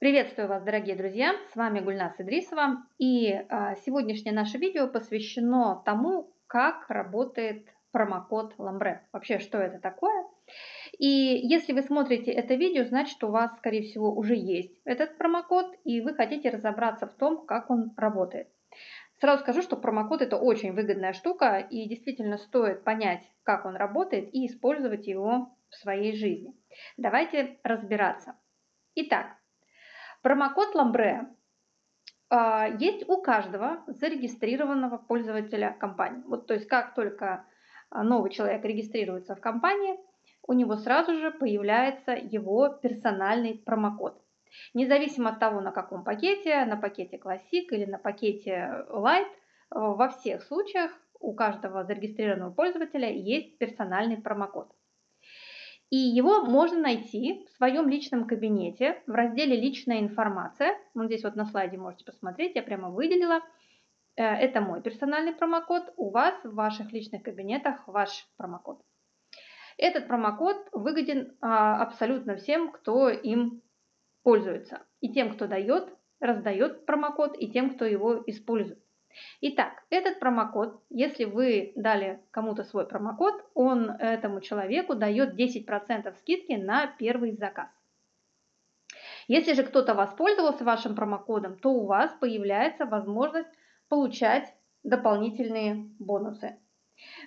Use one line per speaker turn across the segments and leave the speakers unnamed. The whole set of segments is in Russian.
Приветствую вас, дорогие друзья! С вами Гульнас Идрисова. И а, сегодняшнее наше видео посвящено тому, как работает промокод Ламбре. Вообще, что это такое? И если вы смотрите это видео, значит, у вас, скорее всего, уже есть этот промокод, и вы хотите разобраться в том, как он работает. Сразу скажу, что промокод это очень выгодная штука, и действительно стоит понять, как он работает, и использовать его в своей жизни. Давайте разбираться. Итак, Промокод Ламбре а, есть у каждого зарегистрированного пользователя компании. Вот, то есть как только а, новый человек регистрируется в компании, у него сразу же появляется его персональный промокод. Независимо от того, на каком пакете, на пакете Classic или на пакете Light, во всех случаях у каждого зарегистрированного пользователя есть персональный промокод. И его можно найти в своем личном кабинете в разделе «Личная информация». Вот здесь вот на слайде можете посмотреть, я прямо выделила. Э, это мой персональный промокод. У вас в ваших личных кабинетах ваш промокод. Этот промокод выгоден а, абсолютно всем, кто им пользуется. И тем, кто дает, раздает промокод, и тем, кто его использует. Итак, этот промокод, если вы дали кому-то свой промокод, он этому человеку дает 10% скидки на первый заказ. Если же кто-то воспользовался вашим промокодом, то у вас появляется возможность получать дополнительные бонусы.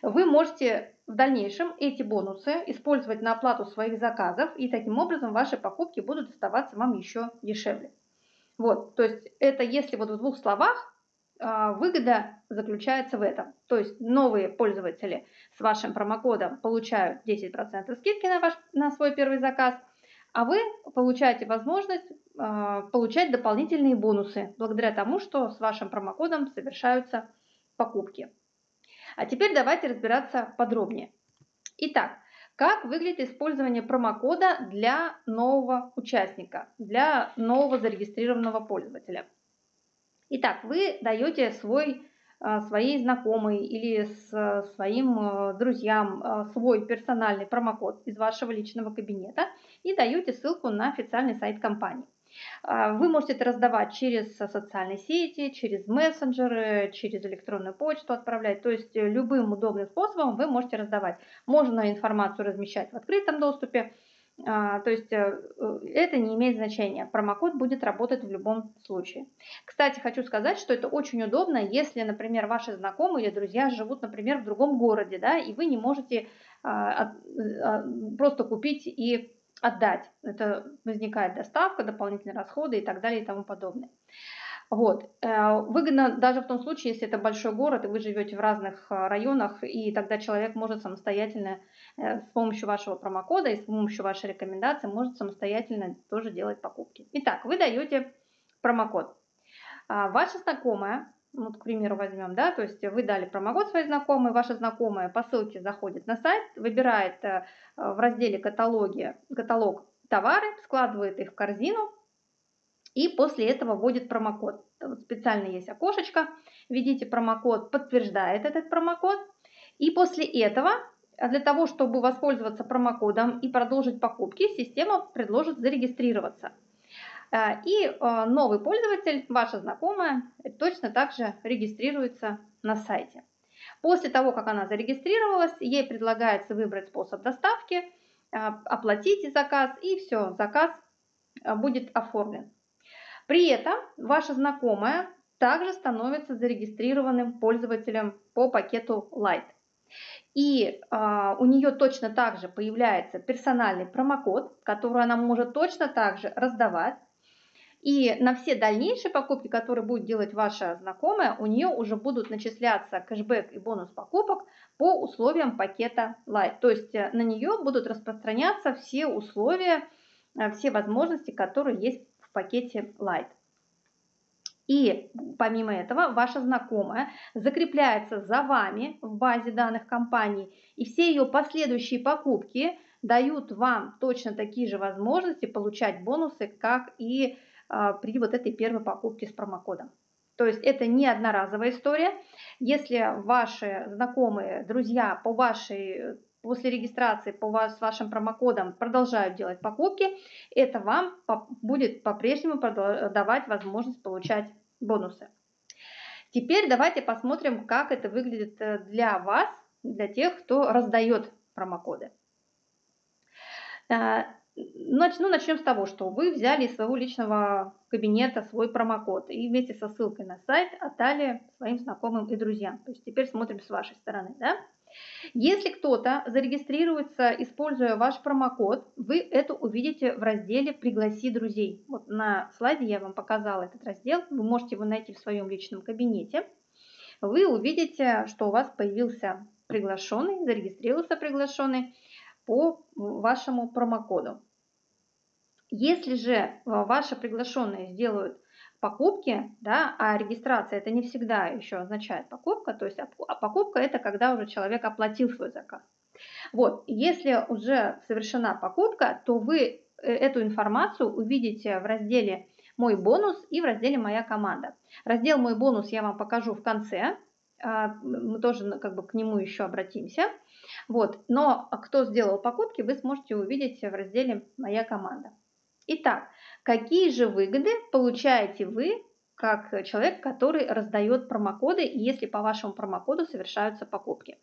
Вы можете в дальнейшем эти бонусы использовать на оплату своих заказов, и таким образом ваши покупки будут оставаться вам еще дешевле. Вот, то есть это если вот в двух словах выгода заключается в этом. То есть новые пользователи с вашим промокодом получают 10% скидки на, ваш, на свой первый заказ, а вы получаете возможность э, получать дополнительные бонусы благодаря тому, что с вашим промокодом совершаются покупки. А теперь давайте разбираться подробнее. Итак, как выглядит использование промокода для нового участника, для нового зарегистрированного пользователя? Итак, вы даете свой, а, своей знакомой или с своим а, друзьям а, свой персональный промокод из вашего личного кабинета и даете ссылку на официальный сайт компании. Вы можете это раздавать через социальные сети, через мессенджеры, через электронную почту отправлять. То есть любым удобным способом вы можете раздавать. Можно информацию размещать в открытом доступе, а, то есть э, это не имеет значения. Промокод будет работать в любом случае. Кстати, хочу сказать, что это очень удобно, если, например, ваши знакомые или друзья живут, например, в другом городе, да, и вы не можете а, а, просто купить и отдать. Это возникает доставка, дополнительные расходы и так далее и тому подобное. Вот. Э, выгодно даже в том случае, если это большой город, и вы живете в разных э, районах, и тогда человек может самостоятельно э, с помощью вашего промокода и с помощью вашей рекомендации может самостоятельно тоже делать покупки. Итак, вы даете промокод. А ваша знакомая, вот, к примеру, возьмем, да, то есть вы дали промокод своей знакомой, ваша знакомая по ссылке заходит на сайт, выбирает в разделе каталоги, каталог товары, складывает их в корзину, и после этого вводит промокод. Вот специально есть окошечко, введите промокод, подтверждает этот промокод. И после этого, а для того, чтобы воспользоваться промокодом и продолжить покупки, система предложит зарегистрироваться. А, и а, новый пользователь, ваша знакомая, точно так же регистрируется на сайте. После того, как она зарегистрировалась, ей предлагается выбрать способ доставки, оплатить заказ, и все, заказ будет оформлен. При этом ваша знакомая также становится зарегистрированным пользователем по пакету Light. И э, у нее точно так же появляется персональный промокод, который она может точно так же раздавать. И на все дальнейшие покупки, которые будет делать ваша знакомая, у нее уже будут начисляться кэшбэк и бонус покупок по условиям пакета Light. То есть э, на нее будут распространяться все условия, э, все возможности, которые есть пакете Light. И помимо этого, ваша знакомая закрепляется за вами в базе данных компании, и все ее последующие покупки дают вам точно такие же возможности получать бонусы, как и э, при вот этой первой покупке с промокодом. То есть это не одноразовая история. Если ваши знакомые, друзья по вашей после регистрации по вас, с вашим промокодом продолжают делать покупки, это вам будет по-прежнему давать возможность получать бонусы. Теперь давайте посмотрим, как это выглядит э, для вас, для тех, кто раздает промокоды. Э, начну, начнем с того, что вы взяли из своего личного кабинета свой промокод и вместе со ссылкой на сайт отдали своим знакомым и друзьям. То есть теперь смотрим с вашей стороны. Да? Если кто-то зарегистрируется, используя ваш промокод, вы это увидите в разделе «Пригласи друзей». Вот на слайде я вам показала этот раздел, вы можете его найти в своем личном кабинете. Вы увидите, что у вас появился приглашенный, зарегистрировался приглашенный по вашему промокоду. Если же ваши приглашенные сделают покупки, да, а регистрация это не всегда еще означает покупка, то есть а покупка это когда уже человек оплатил свой заказ. Вот, если уже совершена покупка, то вы э, эту информацию увидите в разделе «Мой бонус» и в разделе «Моя команда». Раздел «Мой бонус» я вам покажу в конце, а, мы тоже как бы к нему еще обратимся. Вот, но кто сделал покупки, вы сможете увидеть в разделе «Моя команда». Итак, какие же выгоды получаете вы как человек, который раздает промокоды, если по вашему промокоду совершаются покупки.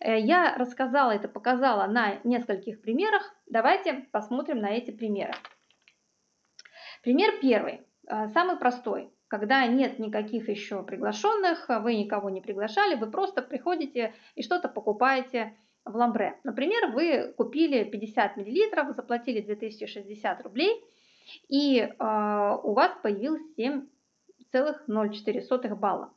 Э, я рассказала это, показала на нескольких примерах. Давайте посмотрим на эти примеры. Пример первый, э, самый простой. Когда нет никаких еще приглашенных, вы никого не приглашали, вы просто приходите и что-то покупаете в ламбре. Например, вы купили 50 мл, заплатили 2060 рублей, и э, у вас появилось 7,04 балла.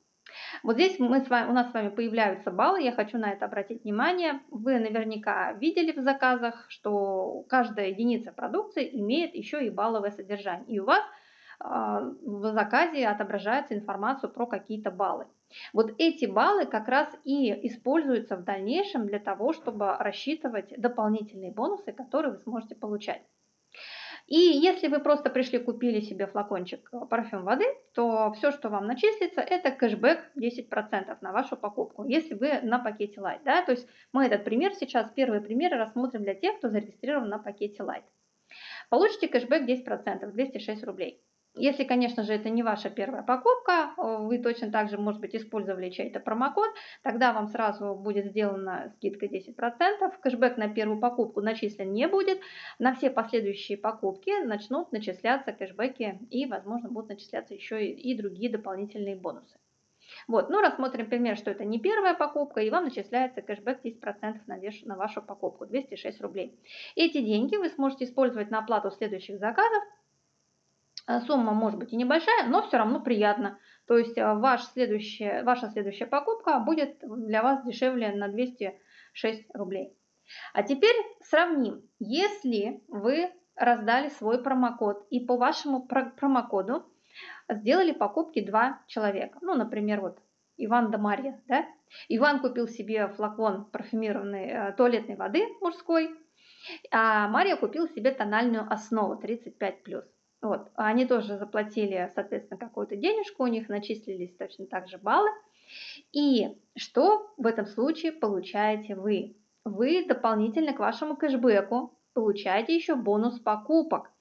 Вот здесь мы с вами, у нас с вами появляются баллы, я хочу на это обратить внимание. Вы наверняка видели в заказах, что каждая единица продукции имеет еще и балловое содержание. И у вас а, в заказе отображается информацию про какие-то баллы. Вот эти баллы как раз и используются в дальнейшем для того, чтобы рассчитывать дополнительные бонусы, которые вы сможете получать. И если вы просто пришли, купили себе флакончик парфюм воды, то все, что вам начислится, это кэшбэк 10% на вашу покупку, если вы на пакете Light. Да? То есть мы этот пример сейчас, первые примеры рассмотрим для тех, кто зарегистрирован на пакете Light. Получите кэшбэк 10%, 206 рублей. Если, конечно же, это не ваша первая покупка, вы точно так же, может быть, использовали чей-то промокод, тогда вам сразу будет сделана скидка 10%, кэшбэк на первую покупку начислен не будет, на все последующие покупки начнут начисляться кэшбэки и, возможно, будут начисляться еще и другие дополнительные бонусы. Вот, ну рассмотрим пример, что это не первая покупка, и вам начисляется кэшбэк 10% на, веш, на вашу покупку, 206 рублей. Эти деньги вы сможете использовать на оплату следующих заказов, сумма может быть и небольшая, но все равно приятно. То есть э, ваш следующая, ваша следующая покупка будет для вас дешевле на 206 рублей. А теперь сравним. Если вы раздали свой промокод и по вашему промокоду сделали покупки два человека, ну, например, вот Иван да Марья, да? Иван купил себе флакон парфюмированной э, туалетной воды мужской, а Марья купил себе тональную основу 35+. Вот, они тоже заплатили, соответственно, какую-то денежку, у них начислились точно так же баллы. И что в этом случае получаете вы? Вы дополнительно к вашему кэшбэку получаете еще бонус покупок.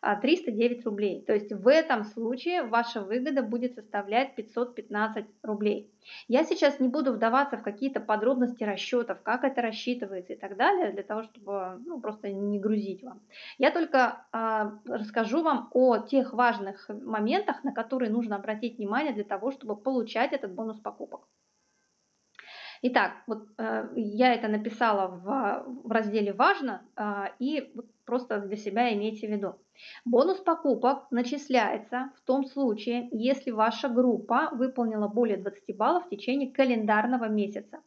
309 рублей. То есть в этом случае ваша выгода будет составлять 515 рублей. Я сейчас не буду вдаваться в какие-то подробности расчетов, как это рассчитывается и так далее, для того, чтобы ну, просто не грузить вам. Я только э, расскажу вам о тех важных моментах, на которые нужно обратить внимание для того, чтобы получать этот бонус покупок. Итак, вот э, я это написала в, в разделе «Важно», э, и просто для себя имейте в виду. Бонус покупок начисляется в том случае, если ваша группа выполнила более 20 баллов в течение календарного месяца.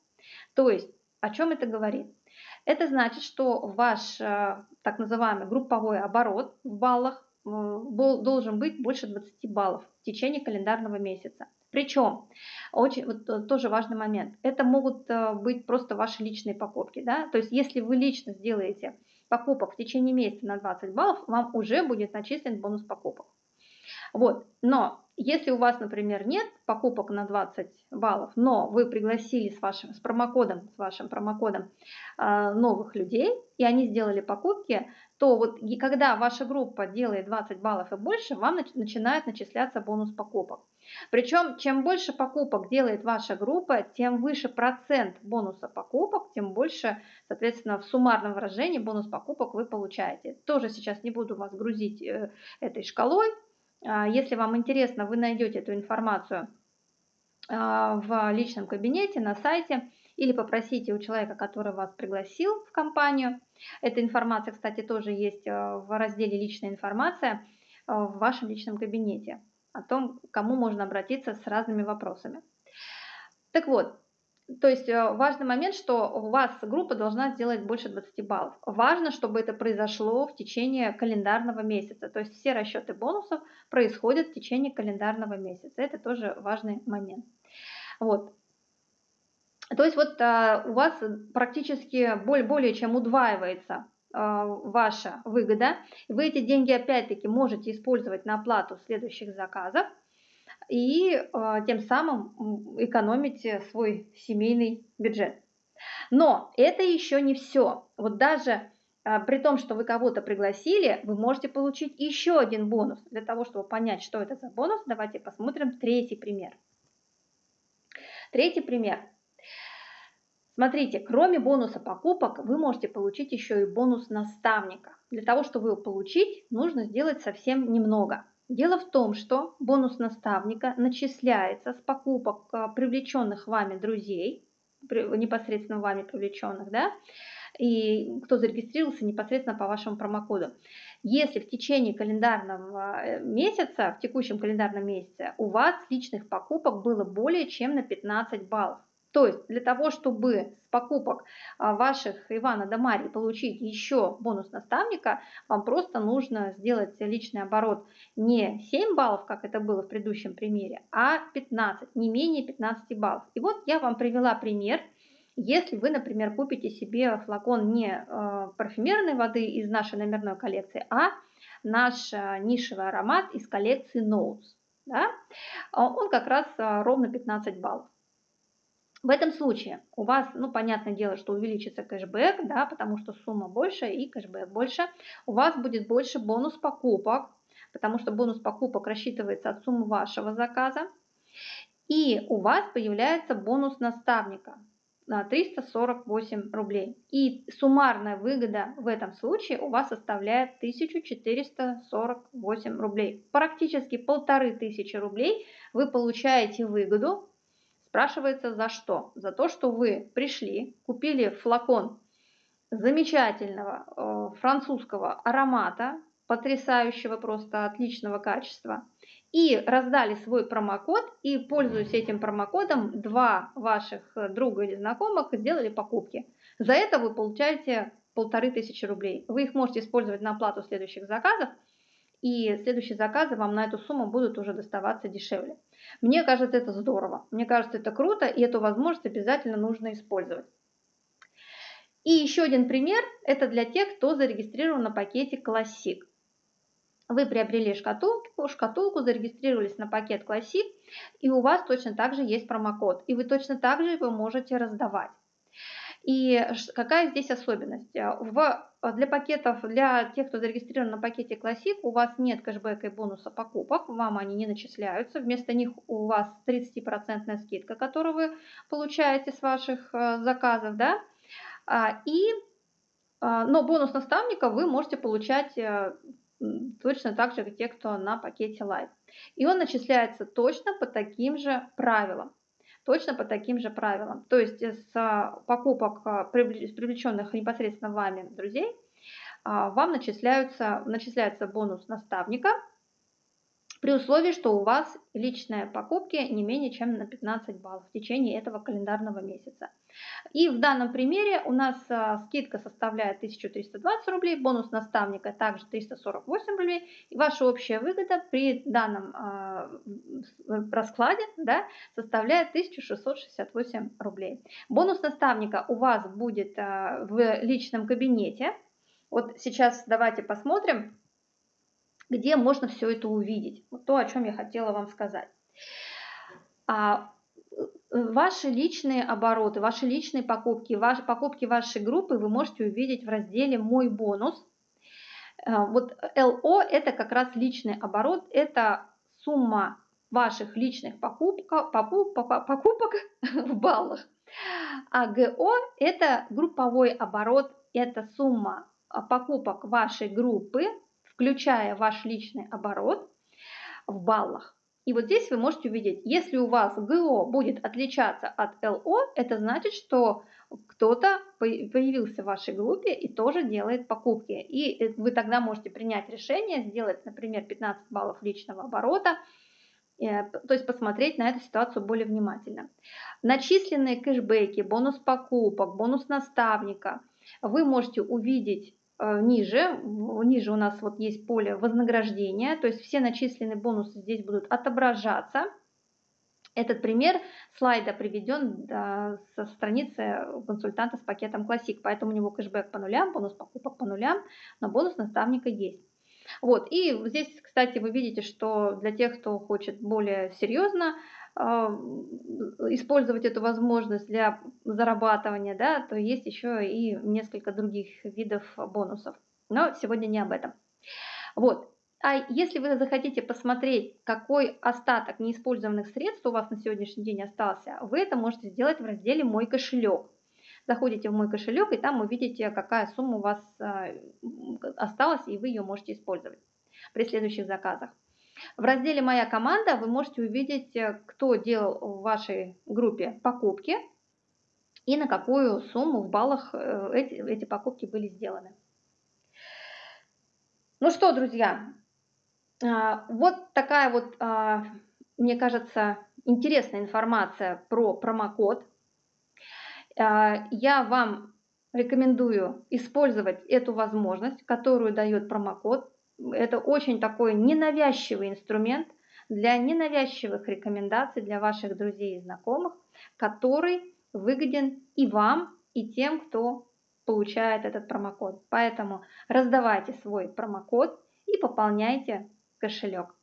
То есть, о чем это говорит? Это значит, что ваш э, так называемый групповой оборот в баллах должен быть больше 20 баллов в течение календарного месяца. Причем, очень, вот э, тоже важный момент, это могут быть просто ваши личные покупки. Да? То есть, если вы лично сделаете покупок в течение месяца на 20 баллов, вам уже будет начислен бонус покупок. Вот, но если у вас, например, нет покупок на 20 баллов, но вы пригласили с вашим с промокодом, с вашим промокодом э, новых людей, и они сделали покупки, то вот и когда ваша группа делает 20 баллов и больше, вам нач начинает начисляться бонус покупок. Причем, чем больше покупок делает ваша группа, тем выше процент бонуса покупок, тем больше, соответственно, в суммарном выражении бонус покупок вы получаете. Тоже сейчас не буду вас грузить э, этой шкалой, если вам интересно, вы найдете эту информацию а, в личном кабинете на сайте или попросите у человека, который вас пригласил в компанию. Эта информация, кстати, тоже есть а, в разделе «Личная информация» в вашем личном кабинете о том, кому можно обратиться с разными вопросами. Так вот, то есть э, важный момент, что у вас группа должна сделать больше 20 баллов. Важно, чтобы это произошло в течение календарного месяца. То есть все расчеты бонусов происходят в течение календарного месяца. Это тоже важный момент. Вот. То есть вот а, у вас практически более, более чем удваивается а, ваша выгода. Вы эти деньги опять-таки можете использовать на оплату следующих заказов и э, тем самым экономите свой семейный бюджет. Но это еще не все. Вот даже э, при том, что вы кого-то пригласили, вы можете получить еще один бонус. Для того, чтобы понять, что это за бонус, давайте посмотрим третий пример. Третий пример. Смотрите, кроме бонуса покупок, вы можете получить еще и бонус наставника. Для того, чтобы его получить, нужно сделать совсем немного – Дело в том, что бонус наставника начисляется с покупок а, привлеченных вами друзей, непосредственно вами привлеченных, да, и кто зарегистрировался непосредственно по вашему промокоду. Если в течение календарного э, месяца, в текущем календарном месяце, у вас личных покупок было более чем на 15 баллов, то есть для того, чтобы с покупок а, ваших Ивана да Марии получить еще бонус наставника, вам просто нужно сделать личный оборот не 7 баллов, как это было в предыдущем примере, а 15, не менее 15 баллов. И вот я вам привела пример. Если вы, например, купите себе флакон не э, парфюмерной воды из нашей номерной коллекции, а наш э, нишевый аромат из коллекции Notes, да, он как раз ровно 15 баллов. В этом случае у вас, ну, понятное дело, что увеличится кэшбэк, да, потому что сумма больше и кэшбэк больше. У вас будет больше бонус покупок, потому что бонус покупок рассчитывается от суммы вашего заказа. И у вас появляется бонус наставника на 348 рублей. И суммарная выгода в этом случае у вас составляет 1448 рублей. Практически полторы тысячи рублей вы получаете выгоду Спрашивается за что? За то, что вы пришли, купили флакон замечательного э, французского аромата, потрясающего, просто отличного качества, и раздали свой промокод, и, пользуясь этим промокодом, два ваших друга или знакомых сделали покупки. За это вы получаете полторы тысячи рублей. Вы их можете использовать на оплату следующих заказов, и следующие заказы вам на эту сумму будут уже доставаться дешевле. Мне кажется, это здорово. Мне кажется, это круто, и эту возможность обязательно нужно использовать. И еще один пример – это для тех, кто зарегистрирован на пакете Classic. Вы приобрели шкатулку, шкатулку, зарегистрировались на пакет Classic, и у вас точно так же есть промокод, и вы точно так же его можете раздавать. И какая здесь особенность? Э, в, для пакетов, для тех, кто зарегистрирован на пакете Classic, у вас нет кэшбэка и бонуса покупок, вам они не начисляются. Вместо них у вас 30% скидка, которую вы получаете с ваших э, заказов. Да? А, и, но бонус наставника вы можете получать точно так же, как те, кто на пакете Live. И он начисляется точно по таким же правилам точно по таким же правилам. То есть с а, покупок а, привлеченных непосредственно вами друзей а, вам начисляются, начисляется бонус наставника – при условии, что у вас личные покупки не менее чем на 15 баллов в течение этого календарного месяца. И в данном примере у нас а, скидка составляет 1320 рублей, бонус наставника также 348 рублей, и ваша общая выгода при данном а, раскладе да, составляет 1668 рублей. Бонус наставника у вас будет а, в личном кабинете. Вот сейчас давайте посмотрим, где можно все это увидеть. Вот то, о чем я хотела вам сказать. А э, ваши личные обороты, ваши личные покупки, ваши покупки вашей группы вы можете увидеть в разделе «Мой бонус». Э, вот ЛО – это как раз личный оборот, это сумма ваших личных покупка, покупок, покупок в баллах. А ГО – это групповой оборот, это сумма а, покупок вашей группы, включая ваш личный оборот в баллах. И вот здесь вы можете увидеть, если у вас ГО будет отличаться от ЛО, это значит, что кто-то появился в вашей группе и тоже делает покупки. И э, вы тогда можете принять решение, сделать, например, 15 баллов личного оборота, э, то есть посмотреть на эту ситуацию более внимательно. Начисленные кэшбэки, бонус покупок, бонус наставника вы можете увидеть ниже, ниже у нас вот есть поле вознаграждения, то есть все начисленные бонусы здесь будут отображаться. Этот пример слайда приведен со страницы консультанта с пакетом Classic, поэтому у него кэшбэк по нулям, бонус покупок по нулям, но бонус наставника есть. Вот, и здесь, кстати, вы видите, что для тех, кто хочет более серьезно использовать эту возможность для зарабатывания, да, то есть еще и несколько других видов бонусов. Но сегодня не об этом. Вот. А если вы захотите посмотреть, какой остаток неиспользованных средств у вас на сегодняшний день остался, вы это можете сделать в разделе «Мой кошелек». Заходите в мой кошелек, и там увидите, какая сумма у вас а, осталась, и вы ее можете использовать при следующих заказах. В разделе «Моя команда» вы можете увидеть, э, кто делал в вашей группе покупки и на какую сумму в баллах э, эти, эти покупки были сделаны. Ну что, друзья, а, вот такая вот, а, мне кажется, интересная информация про промокод. А, я вам рекомендую использовать эту возможность, которую дает промокод это очень такой ненавязчивый инструмент для ненавязчивых рекомендаций для ваших друзей и знакомых, который выгоден и вам, и тем, кто получает этот промокод. Поэтому раздавайте свой промокод и пополняйте кошелек.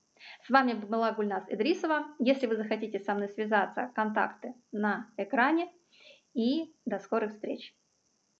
С вами была Гульнас Идрисова. Если вы захотите со мной связаться, контакты на экране. И до скорых встреч!